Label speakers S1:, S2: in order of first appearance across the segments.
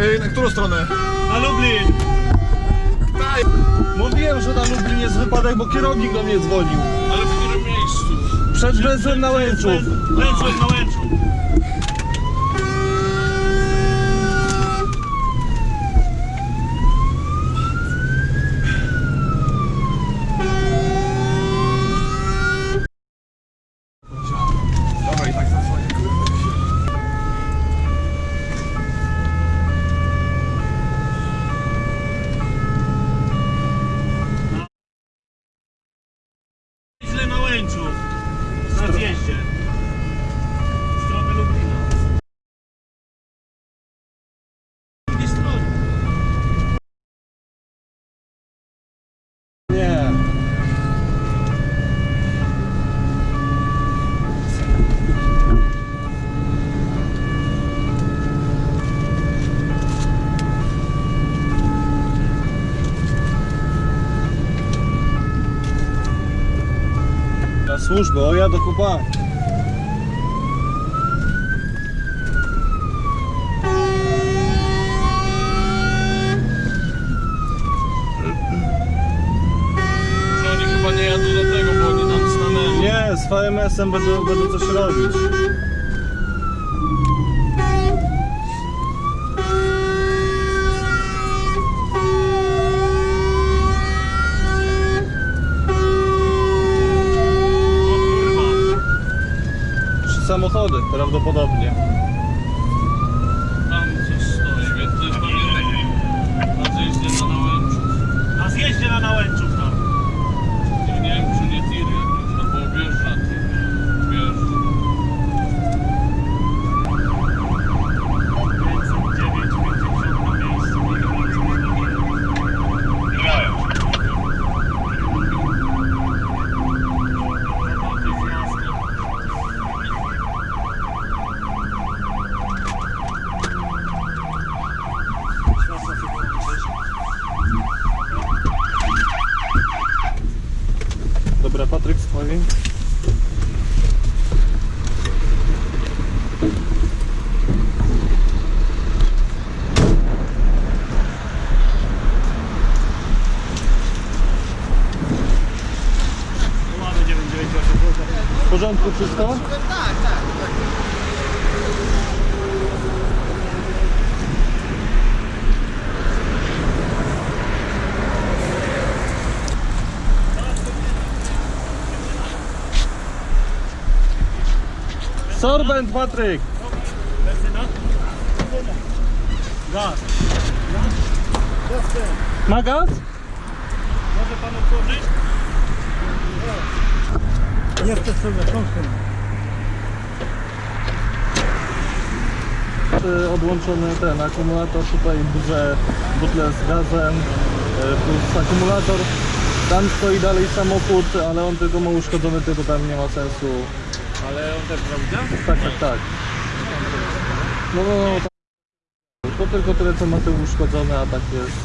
S1: Ej, na którą stronę?
S2: Na Lublin!
S1: Daj!
S3: Mówiłem, że na Lublin jest wypadek, bo kierownik do mnie dzwonił.
S1: Ale w którym miejscu?
S3: Przed węzłem na Łęczów.
S2: Węzłem na Łęczu.
S1: Dobra, i tak zasłonię.
S2: Źle na Łęczu. Na zjeździe. W stronę Lublina. Z drugiej strony.
S3: Nie. Na służbę, o ja do chłopaka.
S1: Że oni chyba nie jadą do tego, bo oni tam stanęli.
S3: Nie, z VMS-em będę, będę coś robić. Samochody prawdopodobnie.
S1: Tam coś stoi, więc to jest pewnie na zjeździe na Nałęczu.
S2: Na zjeździe na Nałęczów
S3: W porządku wszystko? Sorbent, Patryk!
S2: Gaz.
S3: Ma gaz?
S2: Może pan otworzyć?
S4: Sobie kąsem.
S3: Y, Odłączony ten akumulator, tutaj duże butle z gazem, y, plus akumulator. Tam stoi dalej samochód, ale on tylko ma uszkodzony, tylko tam nie ma sensu.
S2: Ale on też prawda?
S3: Tak, tak, tak. No, no, no. tak. To tylko tyle, co ma tył uszkodzony, a tak jest,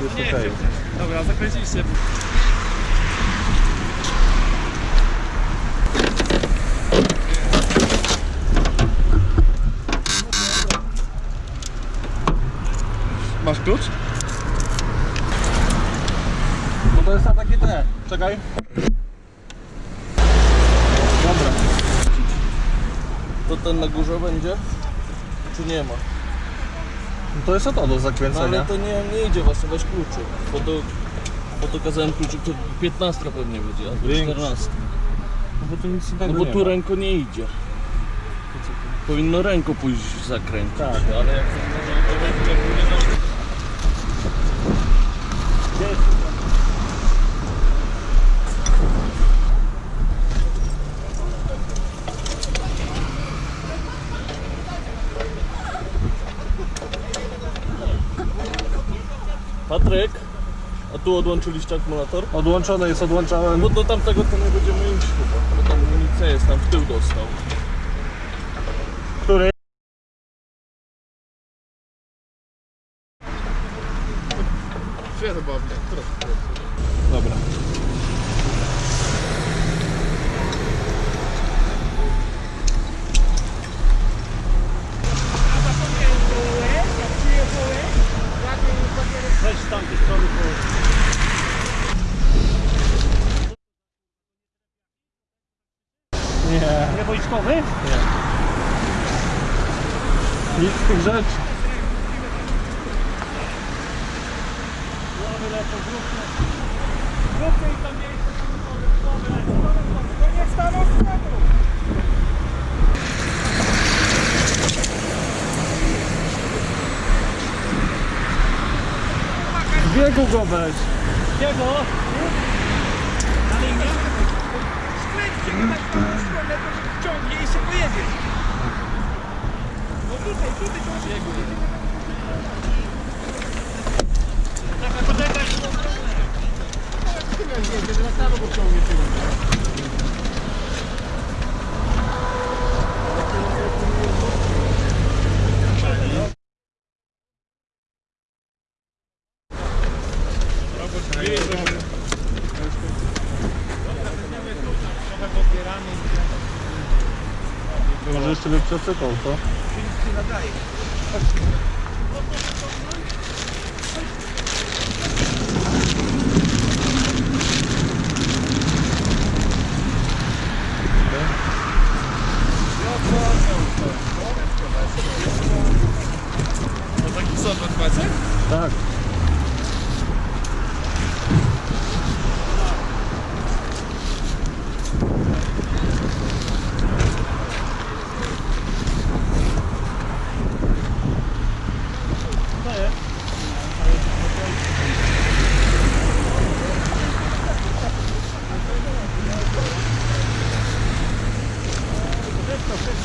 S3: jest okej.
S2: Dobra, zakręciliście.
S1: Masz klucz?
S3: No to jest na takie te. Czekaj. Dobra.
S5: To ten na górze będzie? Czy nie ma?
S3: No to jest o to do
S5: No ale
S3: zakręcenia.
S5: to nie, nie idzie właśnie, weź kluczyk. Bo to, bo to kazałem kluczyk, to 15 pewnie będzie, albo
S3: Większy.
S5: 14.
S3: No bo tu nic
S5: No bo
S3: nie
S5: tu
S3: ma.
S5: ręko nie idzie. Powinno ręko pójść zakręcić,
S3: Tak.
S5: ale jak Patryk, a tu odłączyliście akumulator?
S3: Odłączone jest, odłączałem.
S5: Bo do tamtego to nie będziemy iść chyba, bo tam amunicja jest, tam w tył dostał.
S3: Który?
S1: Świetnie, bo
S3: Dobra. Nie,
S2: Nie wojskowy?
S3: nic z tych rzeczy.
S2: Głowy lecą, grupy. Grupy i tam miejsce samochody, głowy lecą. To nie staną z
S3: biegu go weź.
S2: Jego? Na linię?
S6: Skręćcie go tak w tą stronę, to się wciągnie i się pojedzie. No tutaj, tutaj to się
S2: Czekaj, poczekaj.
S3: Może jeszcze by przecykał, co?
S6: To taki sopot facet?
S3: Tak.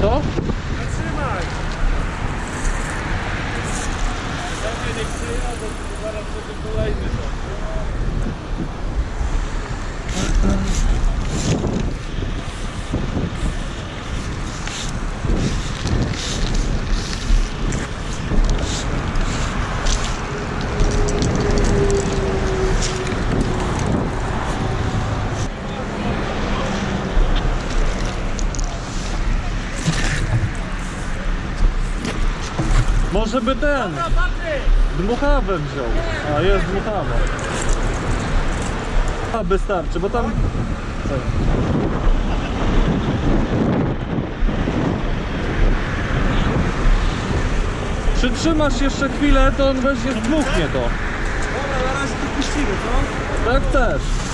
S3: Co?
S2: Zatrzymaj! Dobrze, nie przyjechał, bo zaraz będzie kolejny to.
S3: Może by ten dmuchawę wziął. A jest dmuchawa. A wystarczy, bo tam. Przytrzymasz jeszcze chwilę, to on weźmie zdmuchnie to.
S6: Dobra, na razie to puścimy, co?
S3: Tak chcesz.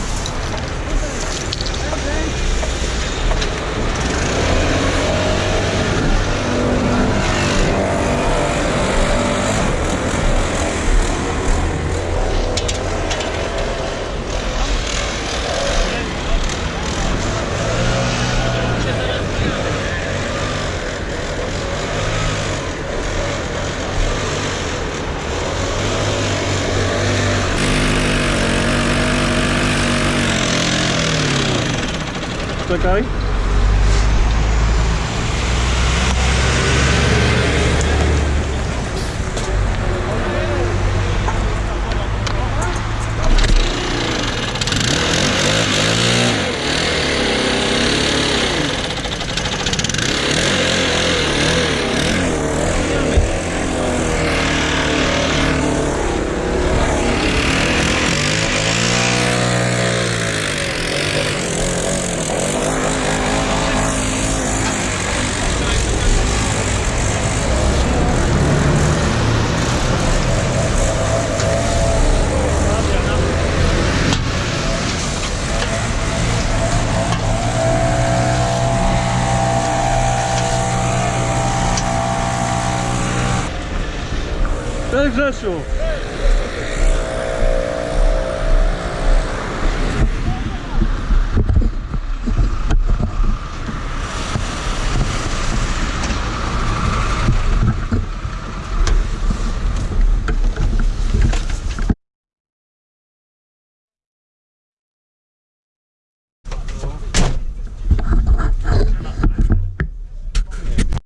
S3: Czekaj. Grzesiu.